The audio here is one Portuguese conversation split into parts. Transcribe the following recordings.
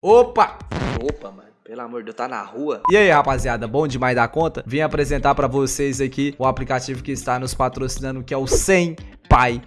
Opa! Opa, mano. Pelo amor de Deus, tá na rua. E aí, rapaziada, bom demais da conta? Vim apresentar pra vocês aqui o aplicativo que está nos patrocinando, que é o 100 Pai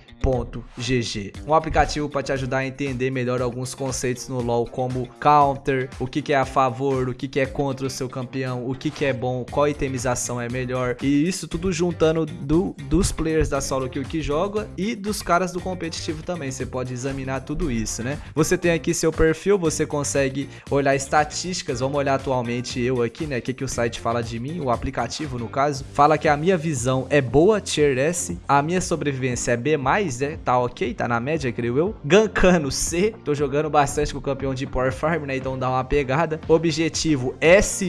GG. Um aplicativo para te ajudar a entender melhor alguns conceitos no LoL, como counter, o que, que é a favor, o que, que é contra o seu campeão, o que, que é bom, qual itemização é melhor. E isso tudo juntando do, dos players da solo kill que joga e dos caras do competitivo também. Você pode examinar tudo isso, né? Você tem aqui seu perfil, você consegue olhar estatísticas. Vamos olhar atualmente eu aqui, né? O que, que o site fala de mim, o aplicativo no caso. Fala que a minha visão é boa, tier S, a minha sobrevivência é B+, né? Tá ok, tá na média, creio eu. Gankano C, tô jogando bastante com o campeão de Power Farm, né? Então dá uma pegada. Objetivo S-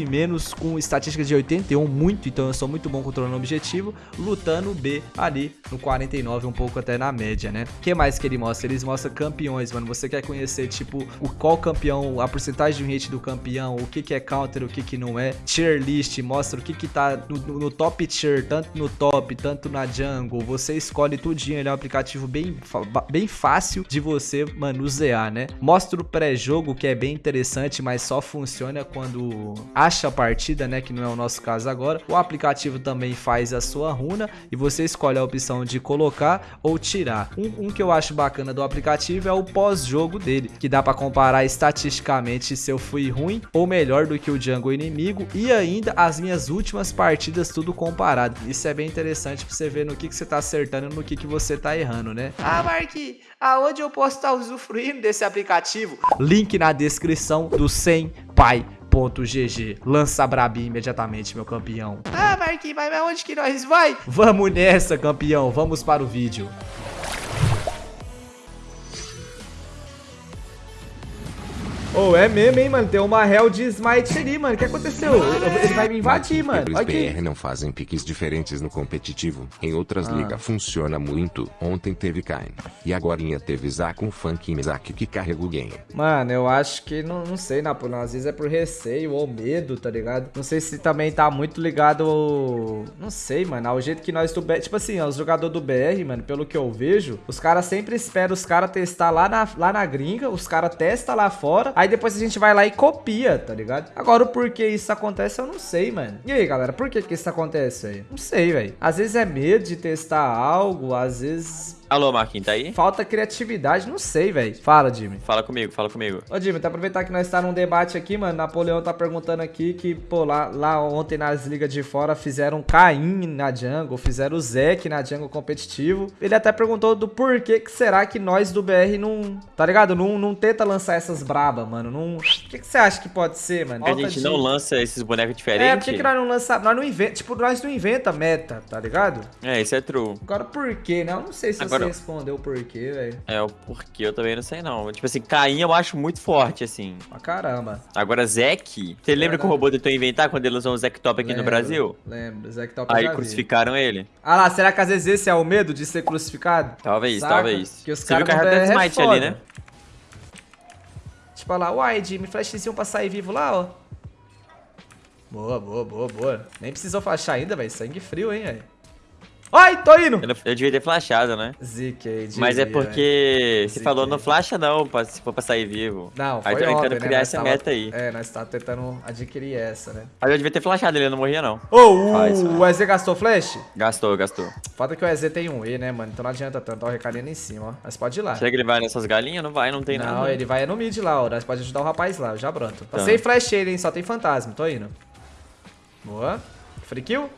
com estatística de 81, muito, então eu sou muito bom controlando o objetivo. Lutando B ali no 49, um pouco até na média, né? O que mais que ele mostra? Eles mostram campeões, mano. Você quer conhecer, tipo, o qual campeão, a porcentagem de hit do campeão, o que que é counter, o que que não é. Tier list, mostra o que que tá no, no top tier, tanto no top, tanto na jungle. Você escolhe tudinho, ele é um aplicativo bem, bem fácil de você manusear, né? Mostra o pré-jogo, que é bem interessante, mas só funciona quando acha a partida, né? Que não é o nosso caso agora. O aplicativo também faz a sua runa e você escolhe a opção de colocar ou tirar. Um, um que eu acho bacana do aplicativo é o pós-jogo dele, que dá para comparar estatisticamente se eu fui ruim ou melhor do que o jungle inimigo e ainda as minhas últimas partidas tudo comparado. Isso é bem interessante para você ver no que, que você tá acertando e no que, que você tá errando, né? Ah, Mark, aonde eu posso estar usufruindo desse aplicativo? Link na descrição do 100 pai GG. Lança Brabi imediatamente, meu campeão. Ah, Marquinhos, mas aonde que nós vai? Vamos nessa, campeão. Vamos para o vídeo. Oh, é mesmo, hein, mano? Tem uma Hell de Smite ali, mano. O que aconteceu? Ele vai me invadir, mano. Os BR não fazem piques diferentes no competitivo. Em outras ah. ligas funciona muito. Ontem teve Kain. E agora teve Zaku Funk e Mizaki que carrega o game. Mano, eu acho que, não, não sei, Napoleão. Às vezes é por receio ou medo, tá ligado? Não sei se também tá muito ligado... Não sei, mano. Ao jeito que nós do BR... Tipo assim, ó, os jogadores do BR, mano, pelo que eu vejo, os caras sempre esperam os caras testar lá na, lá na gringa. Os caras testam lá fora. Aí depois a gente vai lá e copia, tá ligado? Agora o porquê isso acontece eu não sei, mano. E aí, galera, por que que isso acontece aí? Não sei, velho. Às vezes é medo de testar algo, às vezes Alô, Marquinhos, tá aí? Falta criatividade, não sei, velho. Fala, Jimmy. Fala comigo, fala comigo. Ô, Jimmy, tá aproveitar que nós tá num debate aqui, mano. Napoleão tá perguntando aqui que, pô, lá, lá ontem nas ligas de fora fizeram Caim na jungle, fizeram o Zek na jungle competitivo. Ele até perguntou do porquê que será que nós do BR não, tá ligado? Não, não tenta lançar essas braba, mano. Não... O que, que você acha que pode ser, mano? Porque a gente de... não lança esses bonecos diferentes? É, por que, que nós não lançamos? Nós não inventa, tipo, nós não inventa meta, tá ligado? É, isso é true. Agora por quê, né? Eu não sei se Agora... você respondeu o porquê velho. É, o porquê eu também não sei não. Tipo assim, Caim eu acho muito forte, assim. Pra caramba. Agora, Zek, você lembra que o robô tentou inventar quando ele usou o Zek Top aqui lembro, no Brasil? Lembro, Zek Top Aí crucificaram vi. ele. Ah lá, será que às vezes esse é o medo de ser crucificado? Talvez, Saca? talvez. Que os você viu que a Smite ali, né? Tipo, olha lá, uai, Jimmy, flashzinho pra sair vivo lá, ó. Boa, boa, boa, boa. Nem precisou flashar ainda, velho. Sangue frio, hein, velho. Ai, tô indo. Eu, eu devia ter flashado, né? Ziquei, Mas é porque você falou não flasha não, se for pra sair vivo. Não, foi Aí tô tentando né? criar essa tava... meta aí. É, nós tá tentando adquirir essa, né? Mas eu devia ter flashado, ele não morria não. Ô, oh, o, o EZ gastou flash? Gastou, gastou. Falta que o EZ tem um E, né, mano? Então não adianta tanto, ó, o recadinho em cima, ó. Mas pode ir lá. Será que ele vai nessas galinhas? Não vai, não tem não, nada. Não, ele vai no mid lá, ó. Nós pode ajudar o rapaz lá, já pronto. Passei tá. flash ele, hein? Só tem fantasma, tô indo. Boa. Free kill?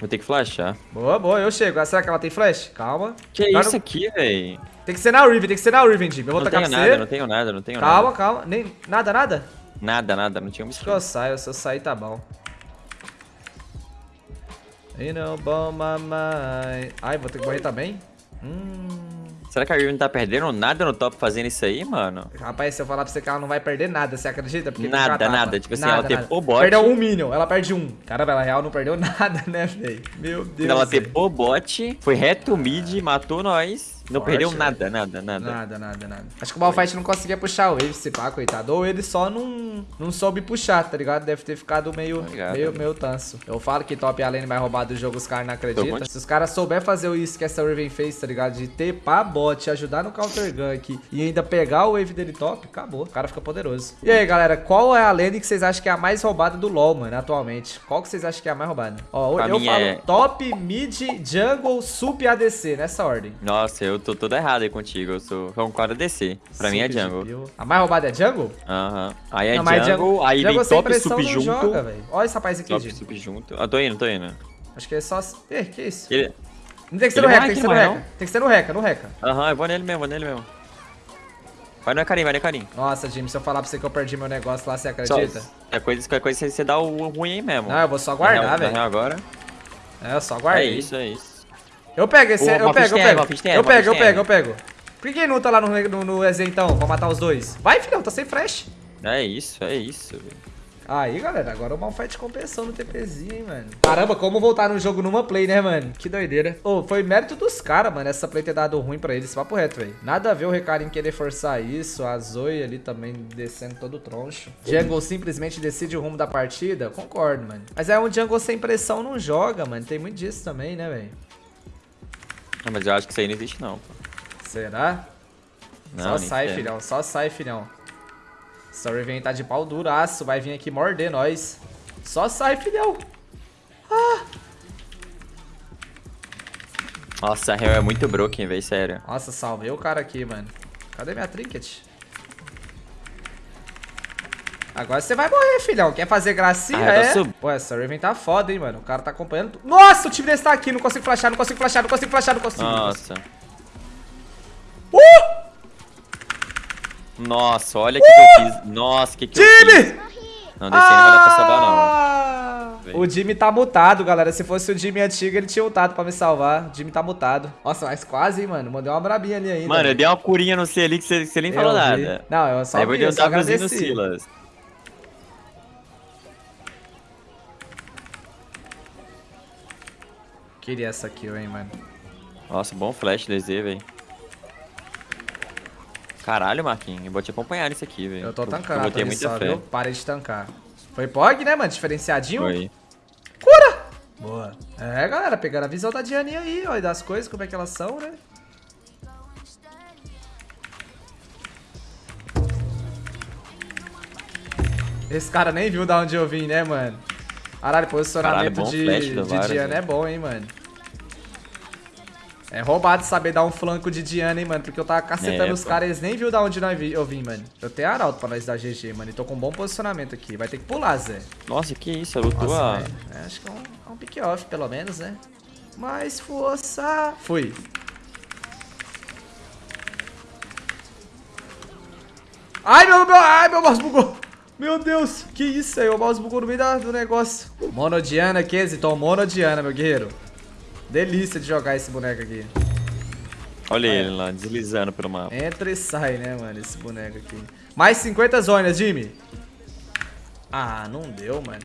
Vou ter que flashar. Boa, boa, eu chego. Ah, será que ela tem flash? Calma. Que é isso aqui, véi? Tem que ser na Riven, tem que ser na Riven, Jimmy. Eu vou não tacar tenho nada, não tenho nada, não tenho calma, nada. Calma, calma. Nem... Nada, nada? Nada, nada, não tinha um Acho que eu saio, se eu sair tá bom. You know, bom, mamãe. Ai, vou ter que morrer também? Hum... Será que a Riven não tá perdendo nada no top fazendo isso aí, mano? Rapaz, se eu falar pra você que ela não vai perder nada, você acredita? Porque nada, nada. Tipo assim, nada, ela tepou bot. Perdeu um minion, ela perde um. Caramba, ela real não perdeu nada, né, velho? Meu Deus. Ela tepou bot, foi reto mid, matou nós. Não Forte, perdeu velho. nada, nada, nada. Nada, nada, nada. Acho que o Malphite não conseguia puxar o Wave, se pá, coitado. Ou ele só não, não soube puxar, tá ligado? Deve ter ficado meio, Obrigado. meio, meio tanso. Eu falo que top além vai roubar do jogo, os caras não acreditam. Se os caras souber fazer isso que essa Riven fez, tá ligado? De tepar bot, ajudar no counter gank e ainda pegar o wave dele top, acabou. O cara fica poderoso. E aí, galera, qual é a lane que vocês acham que é a mais roubada do LoL, mano, atualmente? Qual que vocês acham que é a mais roubada? Ó, Pra eu falo é- top, mid, jungle, sup e ADC, nessa ordem. Nossa, eu tô todo errado aí contigo. Eu sou concordo DC. Pra mim é jungle. A mais roubada é jungle? Aham. Aí é Não, mas jungle, aí jungle vem top sup não junto. joga, velho. Olha esse rapaz aqui, top gente. sup junto. Eu tô indo, tô indo. Acho que é só... Eh, que isso? Ele... Não tem que ser Ele no reca, tem que ser no reca. não? Tem que ser no reca, no reca. Aham, eu vou nele mesmo, vou nele mesmo. Vai no Karim, vai no Karim. Nossa, Jimmy, se eu falar pra você que eu perdi meu negócio lá, você Só, acredita? é coisa, qualquer coisa você- você dá o ruim aí mesmo. Não, eu vou só guardar, velho. agora. É, eu só É guardei. isso, é isso. Eu pego esse, O eu pego, eu pego. Eu pego, eu pego, eu pego. Por que não tá lá no, no, no EZ então, pra matar os dois? Vai, filhão, tá sem flash. É isso, é isso. velho. Aí, galera, agora o Malphite compensou no TPzinho, hein, mano. Caramba, como voltar no jogo numa play, né, mano? Que doideira. Ô, foi mérito dos caras, mano, essa play ter dado ruim pra eles. Papo reto, velho. Nada a ver o Recarim querer forçar isso. A Zoe ali também descendo todo troncho. Jungle simplesmente decide o rumo da partida. Concordo, mano. Mas é um Jungle sem pressão não joga, mano. Tem muito disso também, né, velho? Ah, mas eu acho que isso aí não existe não, pô. Será? Não, só sai, fé. filhão. Só sai, filhão. Essa Riven tá de pau duraço. Vai vir aqui morder nós. Só sai, filhão. Nossa, a Hell é muito broken, velho, sério. Nossa, salvei o cara aqui, mano. Cadê minha trinket? Agora você vai morrer, filhão. Quer fazer gracinha? Ah, eu é? sub- Pô, essa Raven tá foda, hein, mano. O cara tá acompanhando. Nossa, o time desse tá aqui. Não consigo flashar, não consigo flashar, não consigo flashar, não consigo. Nossa. Uh! Nossa, olha o que, que eu fiz. Nossa, o que, que eu Time! fiz. Não, desse aí não vai dar pra salvar, não. Ah! O Jimmy tá mutado, galera. Se fosse o Jimmy antigo, ele tinha ultado pra me salvar. O Jimmy tá mutado. Nossa, mas quase, hein, mano. Mandei uma brabinha ali ainda. Mano, eu dei uma curinha no C ali que você, nem falou Eu vi. nada. Não, eu só Aí eu vou vi, eu um só no. Silas. Queria essa kill, hein, mano. Nossa, bom flash DZ, velho. Caralho, Marquinhos, eu vou te acompanhar nisso aqui, velho. Eu tô Eu tancando botei ali muita só, fé. viu? Parei de tancar. Foi POG, né, mano? Diferenciadinho. Foi. Boa. É, galera, pegaram a visão da Diane aí, ó, e das coisas, como é que elas são, né? Esse cara nem viu da onde eu vim, né, mano? Caralho, posicionamento Caralho, bom de, flash de Diana é bom, hein, mano. É roubado saber dar um flanco de Diana, hein, mano? Porque eu tava cacetando É, os caras, eles nem viu da onde nós vi- eu vim, mano. Eu tenho arauto pra nós dar GG, mano. E tô com um bom posicionamento aqui. Vai ter que pular, Zé. Nossa, que isso, lutou Nossa, a... É, acho que é um, é um pick-off, pelo menos, né? Mais força. Fui. Ai, meu, meu, ai, meu mouse bugou. Meu Deus, que isso aí? O mouse bugou no meio da- do negócio. Monodiana, Kesiton, Monodiana, meu guerreiro. Delícia de jogar esse boneco aqui. Olha ele lá, deslizando pelo mapa. Entra e sai, né, mano, esse boneco aqui. Mais 50 zonas, Jimmy. Ah, não deu, mano.